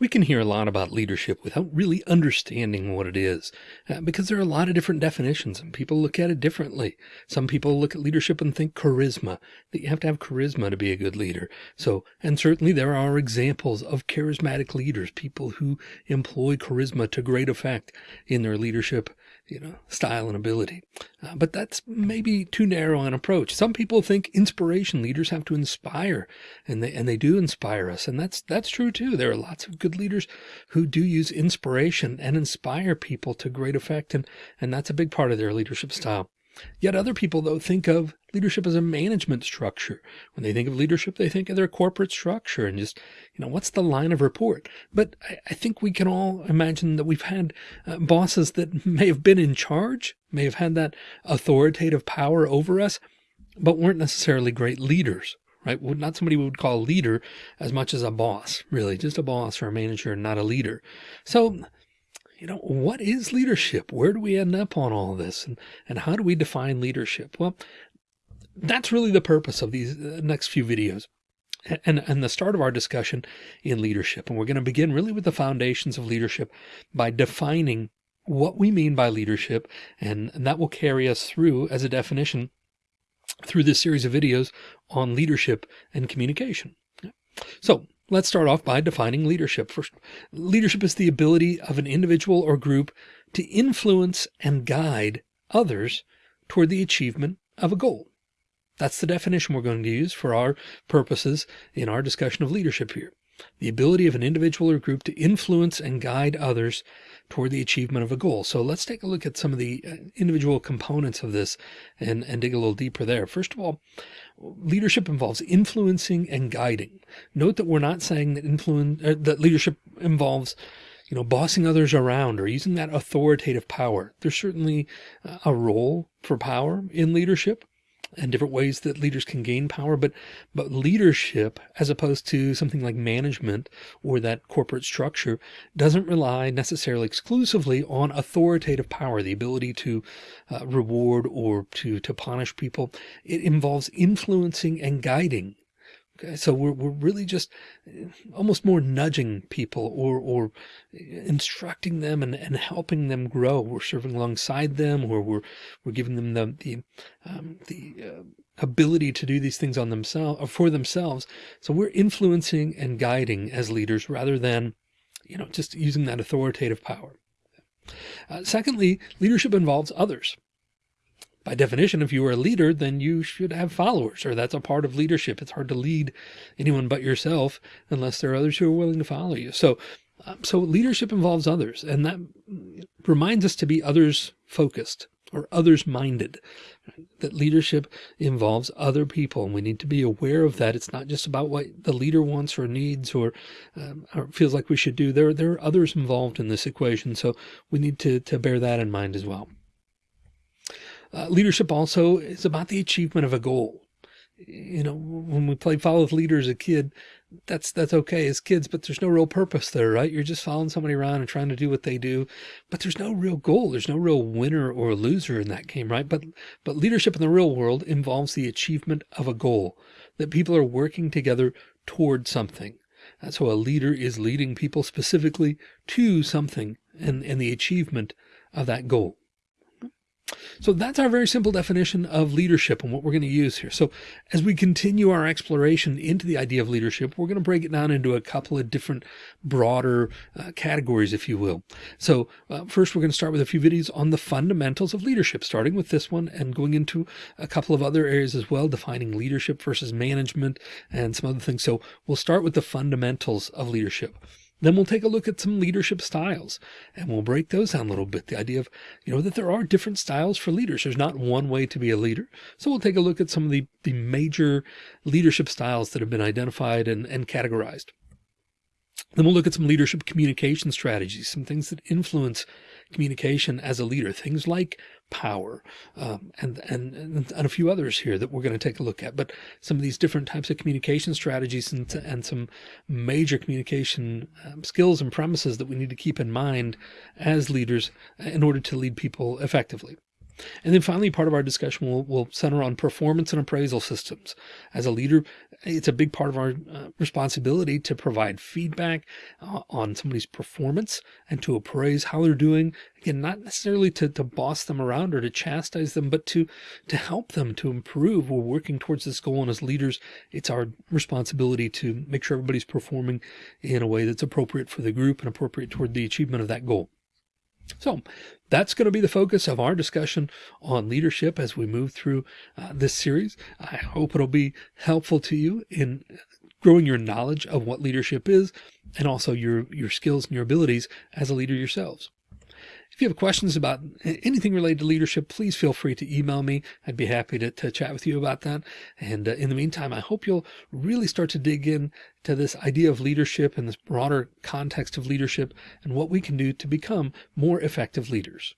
We can hear a lot about leadership without really understanding what it is, uh, because there are a lot of different definitions and people look at it differently. Some people look at leadership and think charisma, that you have to have charisma to be a good leader. So, and certainly there are examples of charismatic leaders, people who employ charisma to great effect in their leadership you know, style and ability. Uh, but that's maybe too narrow an approach. Some people think inspiration leaders have to inspire and they, and they do inspire us. And that's, that's true too. There are lots of good leaders who do use inspiration and inspire people to great effect. And, and that's a big part of their leadership style. Yet other people, though, think of leadership as a management structure. When they think of leadership, they think of their corporate structure and just, you know, what's the line of report? But I, I think we can all imagine that we've had uh, bosses that may have been in charge, may have had that authoritative power over us, but weren't necessarily great leaders right? Not somebody we would call a leader as much as a boss, really, just a boss or a manager, not a leader. So you know, what is leadership? Where do we end up on all this? And, and how do we define leadership? Well, that's really the purpose of these uh, next few videos and, and the start of our discussion in leadership. And we're going to begin really with the foundations of leadership by defining what we mean by leadership. And, and that will carry us through as a definition through this series of videos on leadership and communication. So Let's start off by defining leadership. First, leadership is the ability of an individual or group to influence and guide others toward the achievement of a goal. That's the definition we're going to use for our purposes in our discussion of leadership here. The ability of an individual or group to influence and guide others toward the achievement of a goal. So let's take a look at some of the uh, individual components of this and, and dig a little deeper there. First of all, leadership involves influencing and guiding. Note that we're not saying that influence uh, that leadership involves you know, bossing others around or using that authoritative power. There's certainly uh, a role for power in leadership, and different ways that leaders can gain power. But, but leadership, as opposed to something like management or that corporate structure, doesn't rely necessarily exclusively on authoritative power, the ability to uh, reward or to, to punish people. It involves influencing and guiding so we're, we're really just eh, almost more nudging people or, or instructing them and, and helping them grow. We're serving alongside them or we're, we're giving them the, the, um, the uh, ability to do these things on themselves or for themselves. So we're influencing and guiding as leaders rather than, you know, just using that authoritative power. Uh, secondly, leadership involves others by definition, if you are a leader, then you should have followers, or that's a part of leadership. It's hard to lead anyone but yourself unless there are others who are willing to follow you. So, um, so leadership involves others, and that reminds us to be others focused or others minded. That leadership involves other people, and we need to be aware of that. It's not just about what the leader wants or needs or, um, or feels like we should do. There, there are others involved in this equation, so we need to to bear that in mind as well. Uh, leadership also is about the achievement of a goal. You know, when we played follow with leader as a kid, that's, that's okay as kids, but there's no real purpose there, right? You're just following somebody around and trying to do what they do, but there's no real goal. There's no real winner or loser in that game, right? But, but leadership in the real world involves the achievement of a goal that people are working together toward something. And so a leader is leading people specifically to something and, and the achievement of that goal. So that's our very simple definition of leadership and what we're going to use here. So as we continue our exploration into the idea of leadership, we're going to break it down into a couple of different broader uh, categories, if you will. So uh, first, we're going to start with a few videos on the fundamentals of leadership, starting with this one and going into a couple of other areas as well, defining leadership versus management and some other things. So we'll start with the fundamentals of leadership. Then we'll take a look at some leadership styles and we'll break those down a little bit. The idea of, you know, that there are different styles for leaders. There's not one way to be a leader. So we'll take a look at some of the, the major leadership styles that have been identified and, and categorized. Then we'll look at some leadership communication strategies, some things that influence communication as a leader, things like power, um, and, and, and a few others here that we're going to take a look at. But some of these different types of communication strategies and, and some major communication um, skills and premises that we need to keep in mind as leaders in order to lead people effectively. And then finally, part of our discussion will, will center on performance and appraisal systems. As a leader, it's a big part of our uh, responsibility to provide feedback uh, on somebody's performance and to appraise how they're doing. Again, not necessarily to, to boss them around or to chastise them, but to, to help them to improve. We're working towards this goal. And as leaders, it's our responsibility to make sure everybody's performing in a way that's appropriate for the group and appropriate toward the achievement of that goal. So that's going to be the focus of our discussion on leadership as we move through uh, this series. I hope it'll be helpful to you in growing your knowledge of what leadership is and also your, your skills and your abilities as a leader yourselves. If you have questions about anything related to leadership, please feel free to email me. I'd be happy to, to chat with you about that. And uh, in the meantime, I hope you'll really start to dig in to this idea of leadership and this broader context of leadership and what we can do to become more effective leaders.